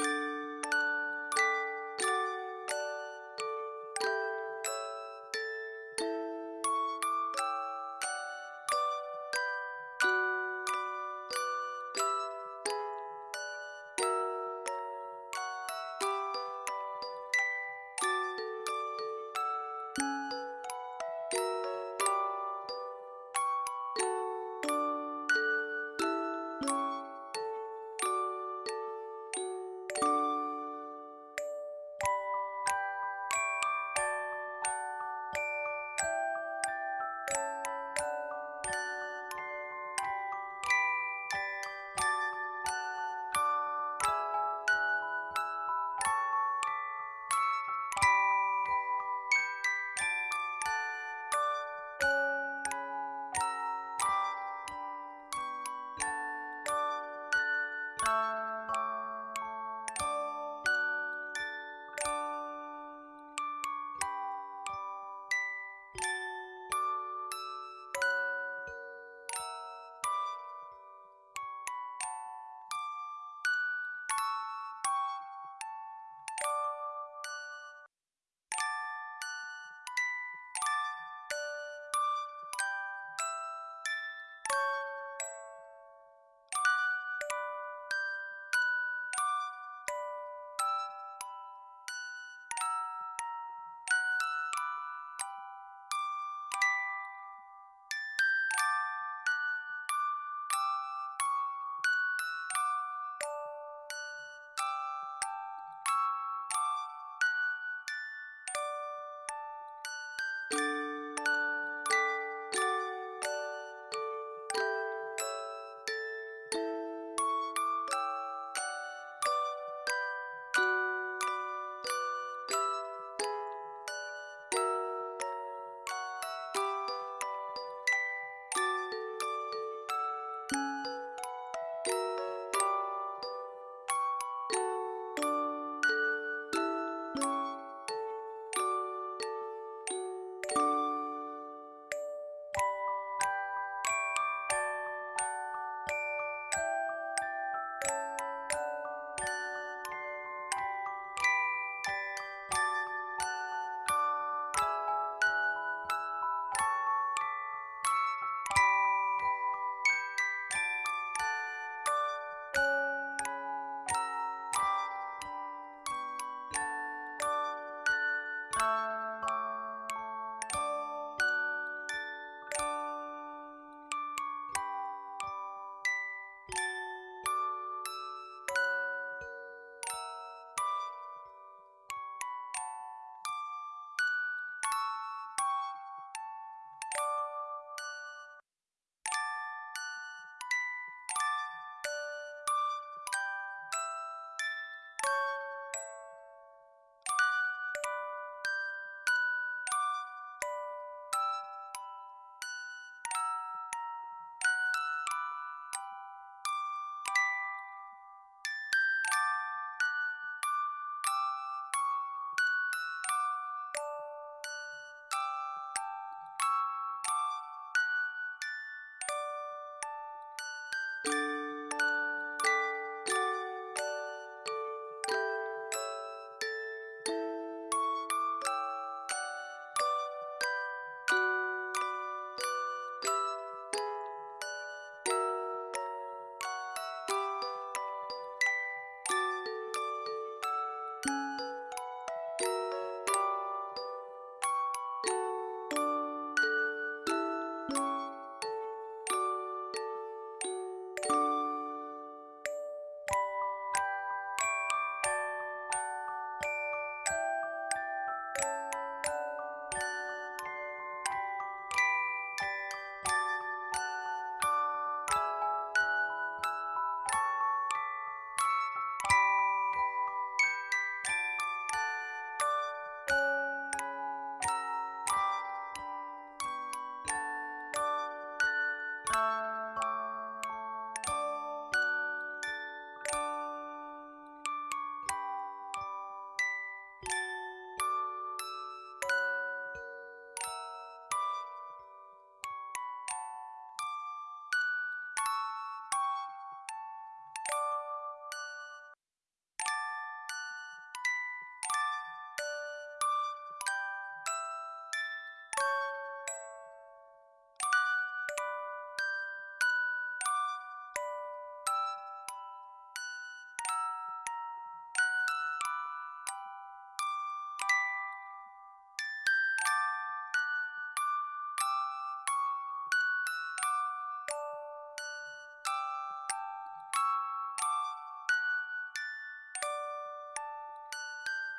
you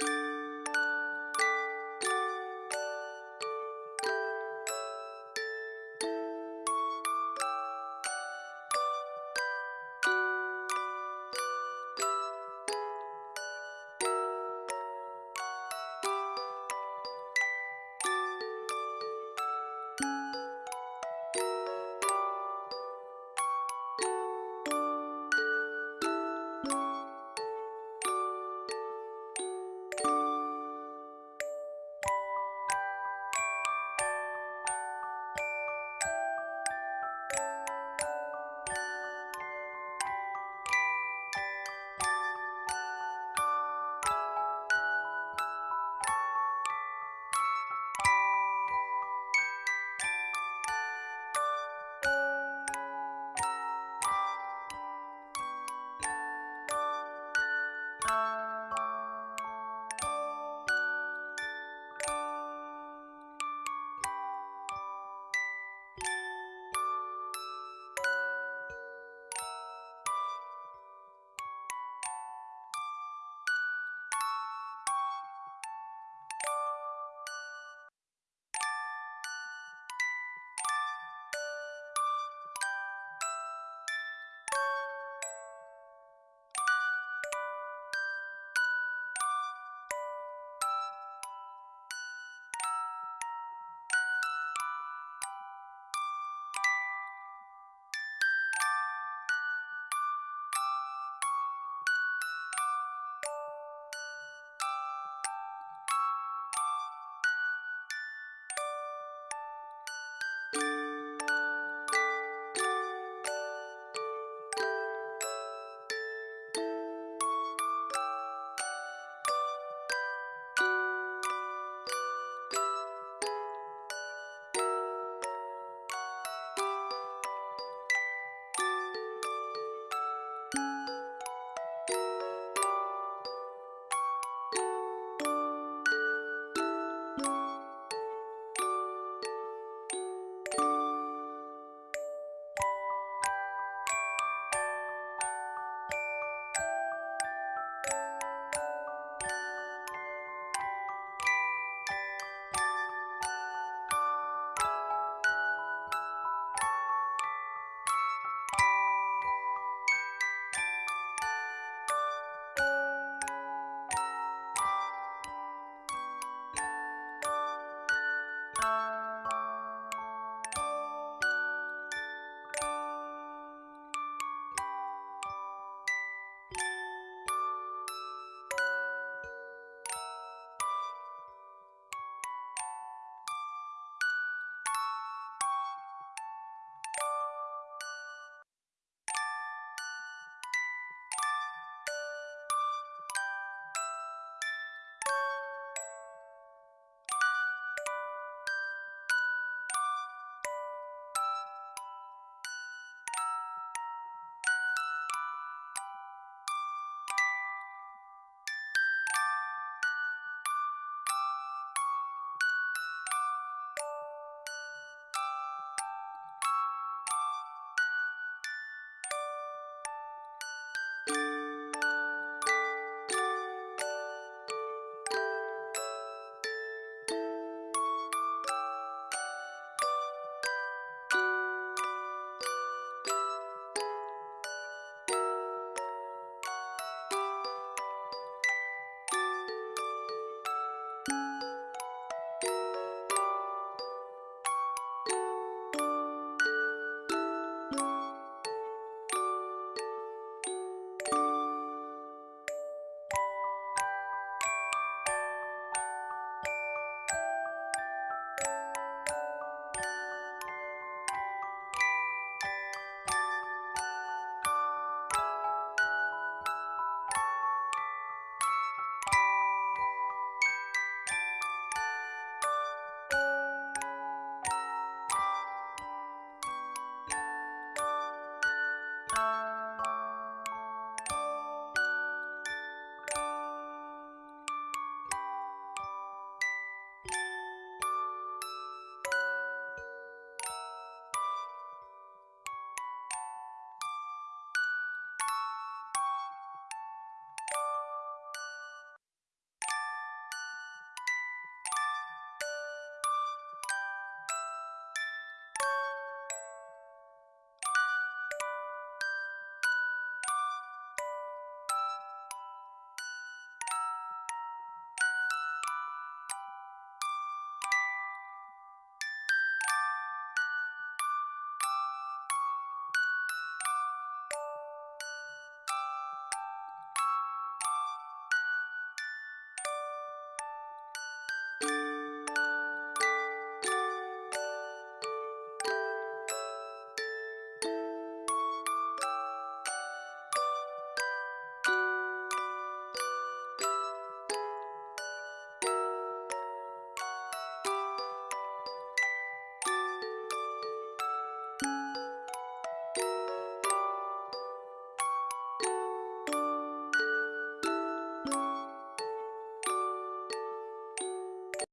you